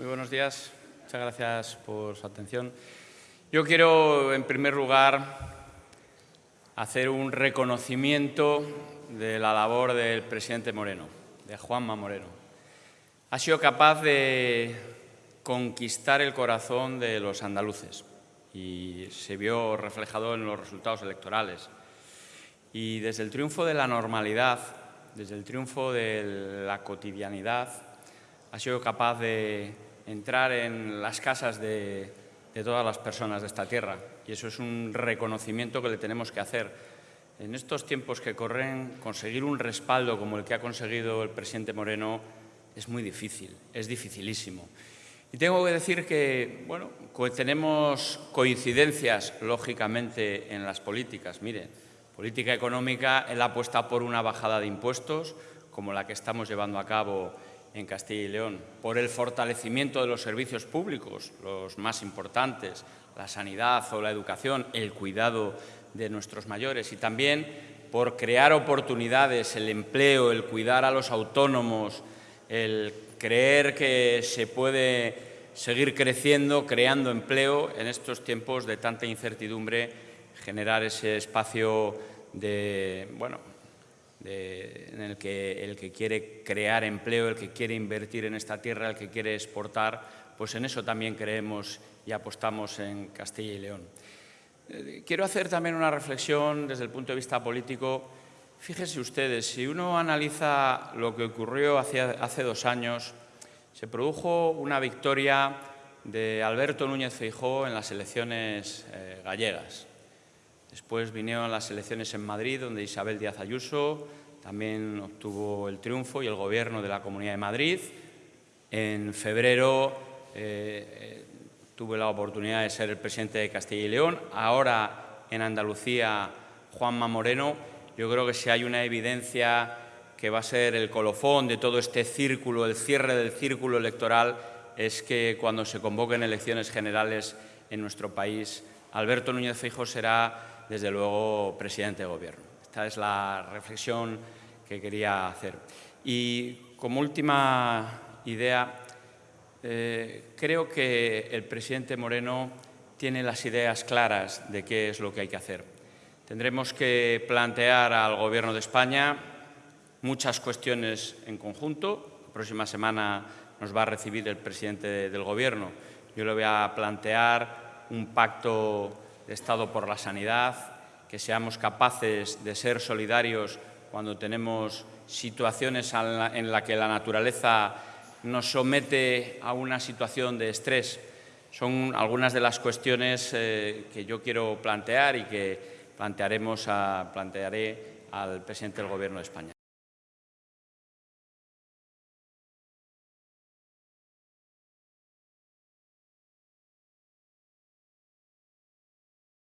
Muy buenos días. Muchas gracias por su atención. Yo quiero, en primer lugar, hacer un reconocimiento de la labor del presidente Moreno, de Juanma Moreno. Ha sido capaz de conquistar el corazón de los andaluces y se vio reflejado en los resultados electorales. Y desde el triunfo de la normalidad, desde el triunfo de la cotidianidad, ha sido capaz de entrar en las casas de, todas las personas de esta tierra. Y eso es un reconocimiento que le tenemos que hacer. En estos tiempos que corren, conseguir un respaldo como el que ha conseguido el presidente Moreno es muy difícil, es dificilísimo. Y tengo que decir que, bueno, tenemos coincidencias, lógicamente, en las políticas. Mire, política económica, él apuesta por una bajada de impuestos, como la que estamos llevando a cabo en Castilla y León, por el fortalecimiento de los servicios públicos, los más importantes, la sanidad o la educación, el cuidado de nuestros mayores y también por crear oportunidades, el empleo, el cuidar a los autónomos, el creer que se puede seguir creciendo, creando empleo en estos tiempos de tanta incertidumbre, generar ese espacio de, bueno, en el que el que quiere crear empleo, el que quiere invertir en esta tierra, el que quiere exportar, pues en eso también creemos y apostamos en Castilla y León. Eh, quiero hacer también una reflexión desde el punto de vista político Fíjense ustedes, si uno analiza lo que ocurrió hace, dos años, se produjo una victoria de Alberto Núñez Feijó en las elecciones eh, gallegas. Después vinieron las elecciones en Madrid, donde Isabel Díaz Ayuso también obtuvo el triunfo y el gobierno de la Comunidad de Madrid. En febrero eh, eh, tuve la oportunidad de ser el presidente de Castilla y León. Ahora en Andalucía, Juanma Moreno yo creo que si hay una evidencia que va a ser el colofón de todo este círculo, el cierre del círculo electoral, es que cuando se convoquen elecciones generales en nuestro país, Alberto Núñez Feijóo será, desde luego, presidente de Gobierno. Esta es la reflexión que quería hacer. Y como última idea, eh, creo que el presidente Moreno tiene las ideas claras de qué es lo que hay que hacer. Tendremos que plantear al Gobierno de España muchas cuestiones en conjunto. La próxima semana nos va a recibir el presidente del Gobierno. Yo le voy a plantear un pacto Estado por la sanidad, que seamos capaces de ser solidarios cuando tenemos situaciones en las que la naturaleza nos somete a una situación de estrés. Son algunas de las cuestiones eh, que yo quiero plantear y que plantearemos a, plantearé al presidente del Gobierno de España.